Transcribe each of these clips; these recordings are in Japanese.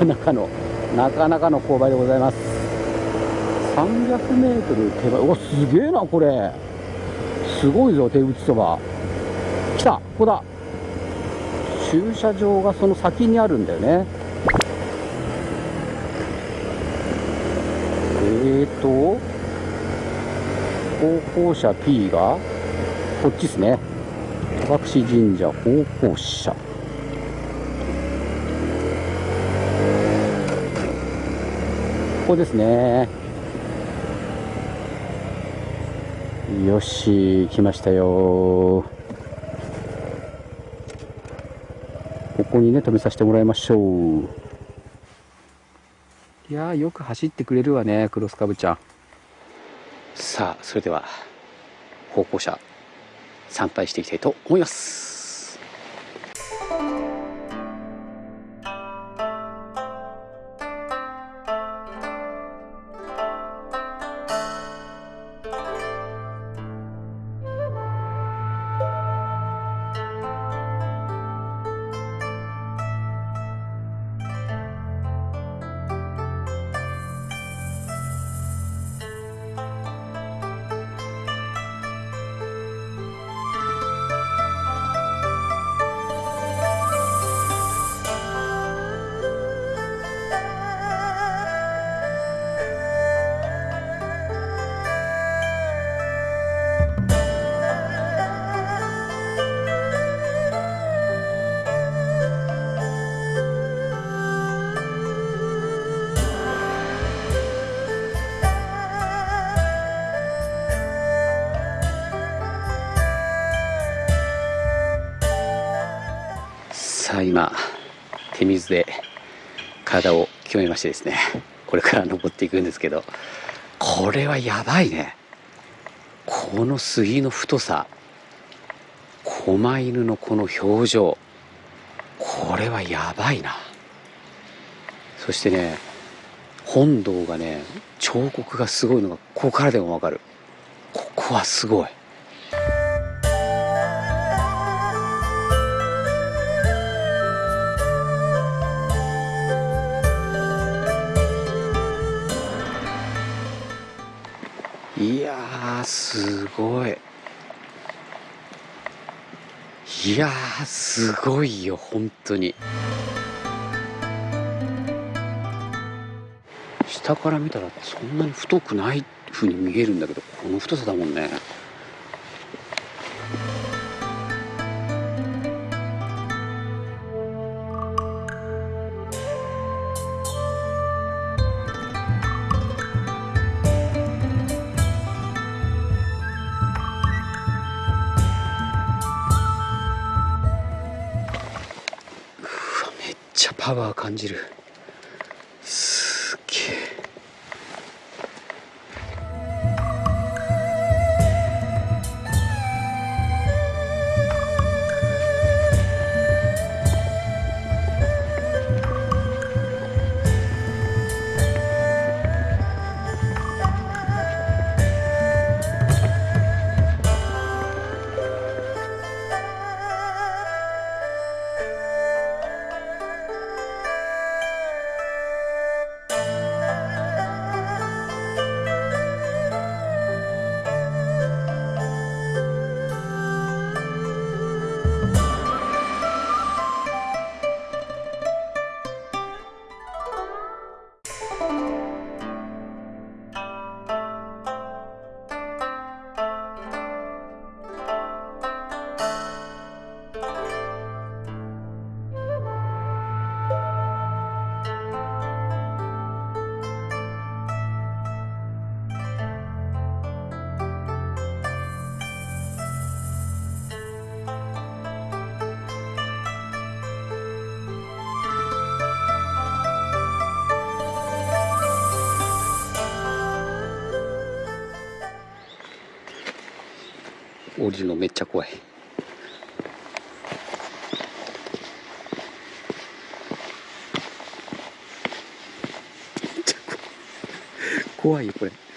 かなかのなかなかの勾配でございます。300m 手前。おすげえなこれ。すごいぞ手打ちそば。来たここだ。駐車場がその先にあるんだよね。えーと方向車 P がこっちですね。戸隠神社方向車ここですね。よし来ましたよ。ここにね止めさせてもらいましょう。いやよく走ってくれるわねクロスカブちゃん。さあそれでは歩行者参拝していきたいと思います。今手水で体を清めましてですねこれから登っていくんですけどこれはやばいね。この杉の太さ狛犬のこの表情これはやばいな。そしてね本堂がね彫刻がすごいのがここからでもわかる。ここはすごい。すごい。いやーすごいよ本当に。下から見たらそんなに太くないふうに見えるんだけどこの太さだもんね。ちゃパワー感じる。降りるのめっちゃ怖い。怖いよこれ。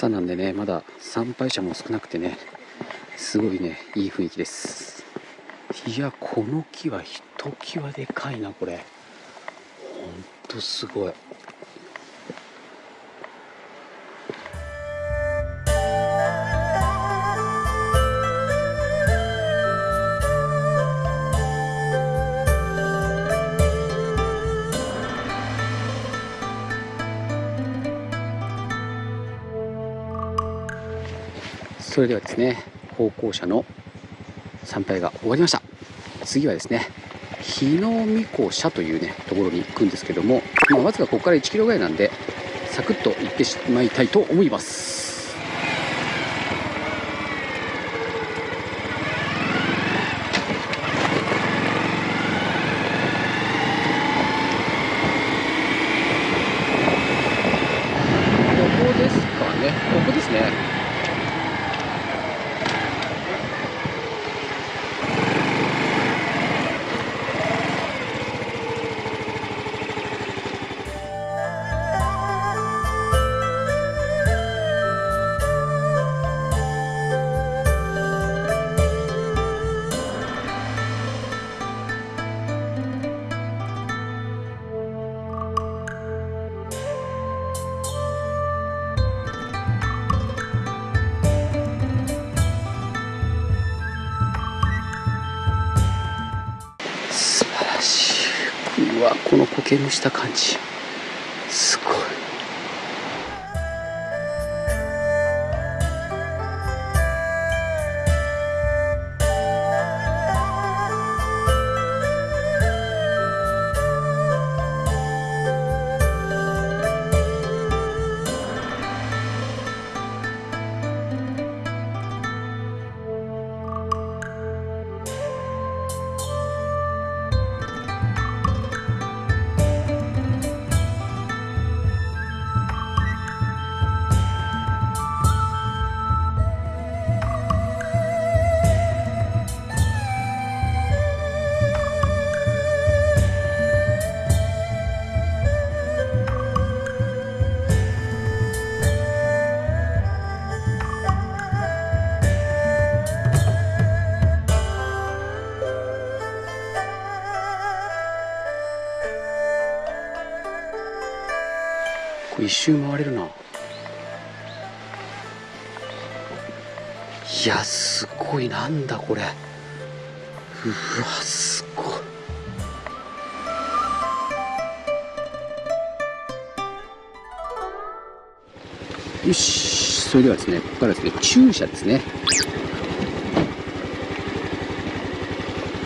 朝なんでねまだ参拝者も少なくてねすごいねいい雰囲気です。いやこの木はひときわでかいなこれ。ほんとすごい。それではですね歩行者の参拝が終わりました。次はですね日野御子社というねところに行くんですけども、まあ、わずかここから1キロぐらいなんでサクッと行ってしまいたいと思います。け蒸した感じ。これ一周回れるな。いやすごい。なんだこれ。うわすごい。よしそれではですねここからですね駐車ですね。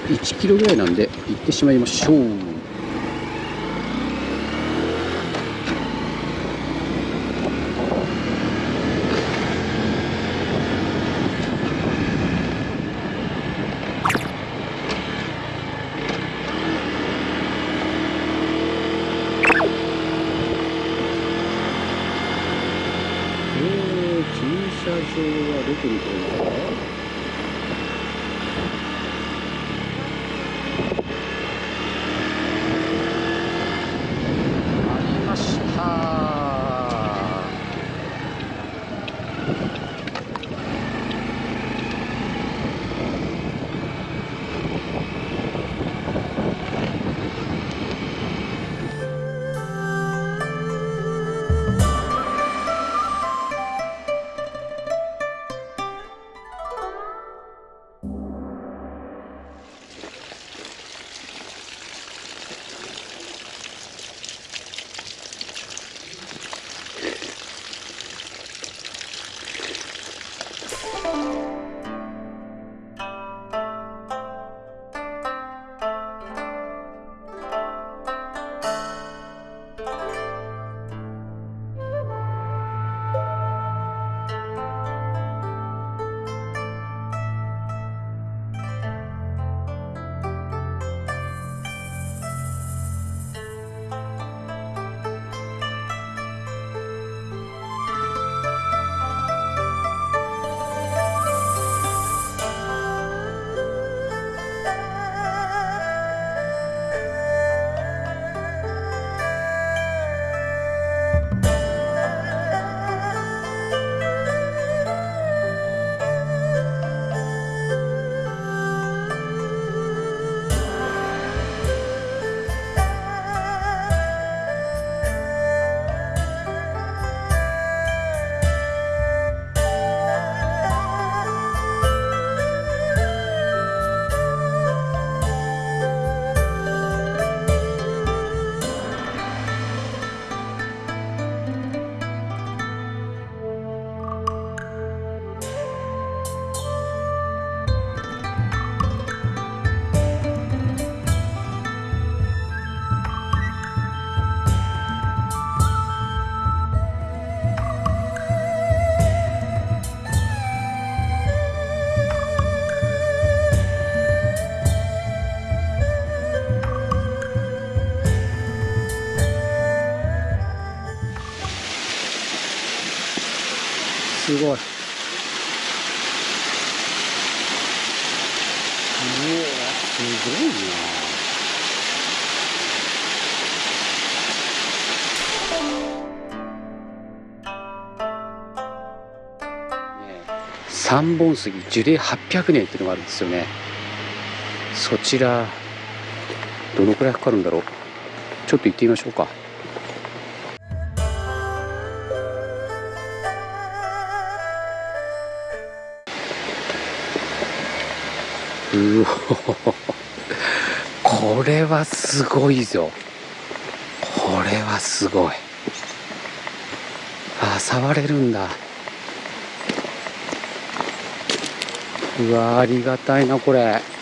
1キロぐらいなんで行ってしまいましょう。三本杉樹齢800年っていうのがあるんですよね。そちらどのくらいかかるんだろう。ちょっと行ってみましょうか。うおこれはすごいぞ。これはすごい。あ触れるんだ。うわありがたいなこれ。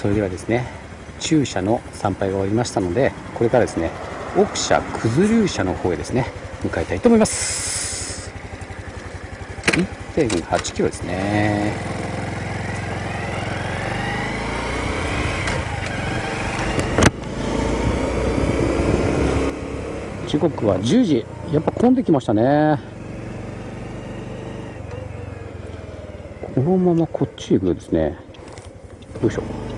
それではですね中社の参拝が終わりましたのでこれからですね奥社九頭龍社の方へですね向かいたいと思います。1.8キロですね。時刻は10時。やっぱ混んできましたね。このままこっち行くとですね。よいしょ。